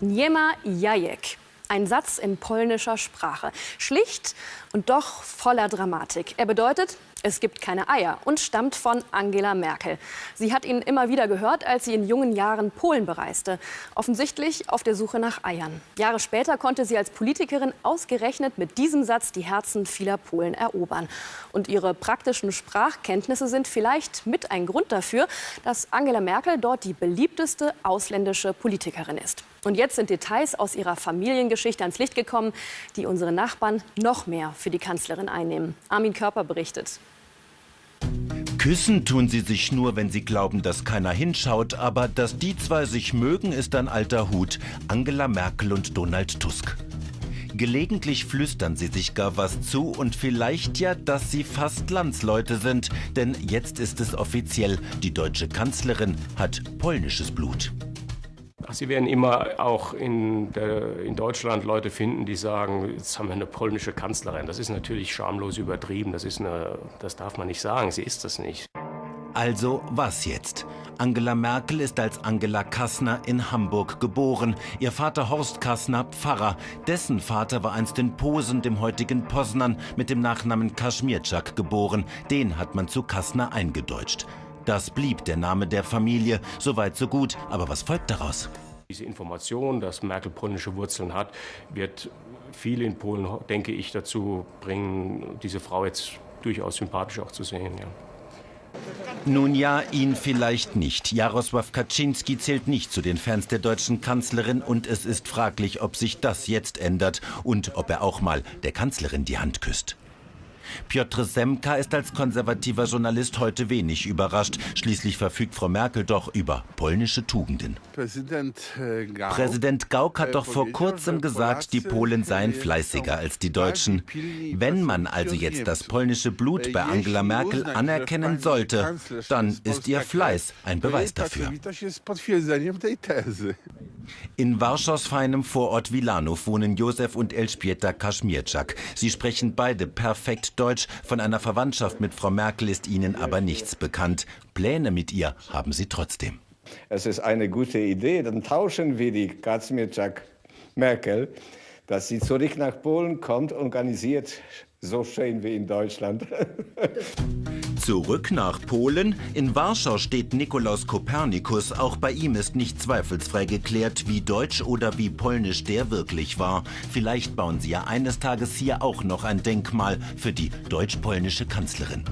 Nie ma jajek. Ein Satz in polnischer Sprache. Schlicht und doch voller Dramatik. Er bedeutet, es gibt keine Eier und stammt von Angela Merkel. Sie hat ihn immer wieder gehört, als sie in jungen Jahren Polen bereiste. Offensichtlich auf der Suche nach Eiern. Jahre später konnte sie als Politikerin ausgerechnet mit diesem Satz die Herzen vieler Polen erobern. Und ihre praktischen Sprachkenntnisse sind vielleicht mit ein Grund dafür, dass Angela Merkel dort die beliebteste ausländische Politikerin ist. Und jetzt sind Details aus ihrer Familiengeschichte ans Licht gekommen, die unsere Nachbarn noch mehr für die Kanzlerin einnehmen. Armin Körper berichtet. Küssen tun sie sich nur, wenn sie glauben, dass keiner hinschaut. Aber dass die zwei sich mögen, ist ein alter Hut. Angela Merkel und Donald Tusk. Gelegentlich flüstern sie sich gar was zu und vielleicht ja, dass sie fast Landsleute sind. Denn jetzt ist es offiziell, die deutsche Kanzlerin hat polnisches Blut. Sie werden immer auch in, der, in, Deutschland Leute finden, die sagen, jetzt haben wir eine polnische Kanzlerin. Das ist natürlich schamlos übertrieben. Das, ist eine, das darf man nicht sagen. Sie ist das nicht. Also was jetzt? Angela Merkel ist als Angela Kassner in Hamburg geboren. Ihr Vater Horst Kassner Pfarrer. Dessen Vater war einst in Posen, dem heutigen Poznan, mit dem Nachnamen Kaschmirczak geboren. Den hat man zu Kassner eingedeutscht. Das blieb der Name der Familie. Soweit so gut. Aber was folgt daraus? Diese Information, dass Merkel polnische Wurzeln hat, wird viele in Polen, denke ich, dazu bringen, diese Frau jetzt durchaus sympathisch auch zu sehen. Ja. Nun ja, ihn vielleicht nicht. Jarosław Kaczynski zählt nicht zu den Fans der deutschen Kanzlerin und es ist fraglich, ob sich das jetzt ändert und ob er auch mal der Kanzlerin die Hand küsst. Piotr Semka ist als konservativer Journalist heute wenig überrascht. Schließlich verfügt Frau Merkel doch über polnische Tugenden. Präsident, äh, Gauck, Präsident Gauck hat doch vor kurzem gesagt, die Polen seien fleißiger als die Deutschen. Wenn man also jetzt das polnische Blut bei Angela Merkel anerkennen sollte, dann ist ihr Fleiß ein Beweis dafür. In Warschaus feinem Vorort Wilanów wohnen Josef und Elżbieta Kaschmirczak. Sie sprechen beide perfekt Deutsch, von einer Verwandtschaft mit Frau Merkel ist ihnen aber nichts bekannt. Pläne mit ihr haben sie trotzdem. Es ist eine gute Idee, dann tauschen wir die Kaczmirczak Merkel, dass sie zurück nach Polen kommt, organisiert so schön wie in Deutschland. Zurück nach Polen. In Warschau steht Nikolaus Kopernikus. Auch bei ihm ist nicht zweifelsfrei geklärt, wie deutsch oder wie polnisch der wirklich war. Vielleicht bauen sie ja eines Tages hier auch noch ein Denkmal für die deutsch-polnische Kanzlerin.